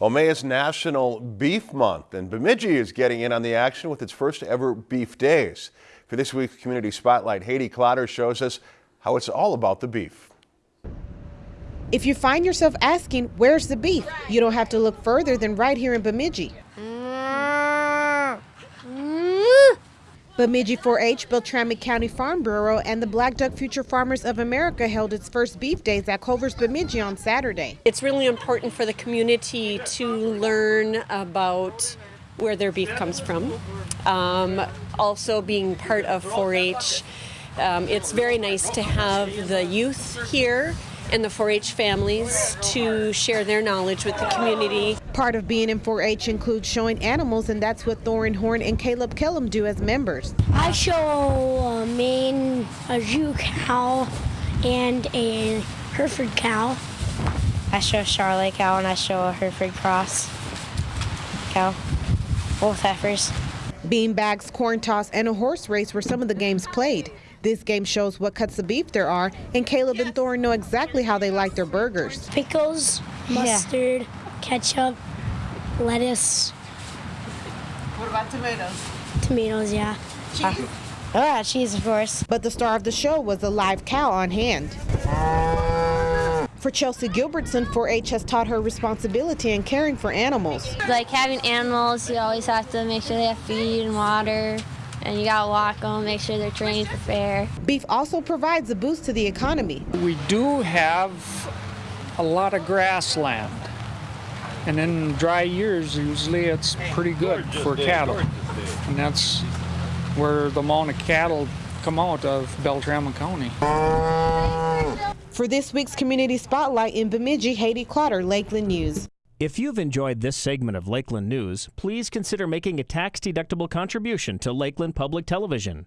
Well, May is National Beef Month, and Bemidji is getting in on the action with its first ever Beef Days. For this week's Community Spotlight, Haiti Clotter shows us how it's all about the beef. If you find yourself asking, where's the beef? You don't have to look further than right here in Bemidji. Bemidji 4-H, Beltrami County Farm Bureau, and the Black Duck Future Farmers of America held its first beef days at Culver's Bemidji on Saturday. It's really important for the community to learn about where their beef comes from. Um, also being part of 4-H, um, it's very nice to have the youth here and the 4-H families to share their knowledge with the community. Part of being in 4-H includes showing animals, and that's what Thorin Horn and Caleb Kellum do as members. I show a Maine, a Jew cow, and a Hereford cow. I show a Charolais cow and I show a Hereford cross cow, both heifers. Bean bags, corn toss, and a horse race were some of the games played. This game shows what cuts of beef there are, and Caleb and Thorin know exactly how they like their burgers. Pickles, mustard, yeah. ketchup, lettuce. What about tomatoes? Tomatoes, yeah. Cheese? Uh, oh, yeah, cheese, of course. But the star of the show was a live cow on hand. For Chelsea Gilbertson, 4-H has taught her responsibility in caring for animals. Like having animals, you always have to make sure they have feed and water and you gotta walk them, make sure they're trained for fair. Beef also provides a boost to the economy. We do have a lot of grassland, and in dry years, usually it's pretty good for cattle, and that's where the amount of cattle come out of Beltrami County. For this week's Community Spotlight in Bemidji, Haiti Clotter, Lakeland News. If you've enjoyed this segment of Lakeland News, please consider making a tax-deductible contribution to Lakeland Public Television.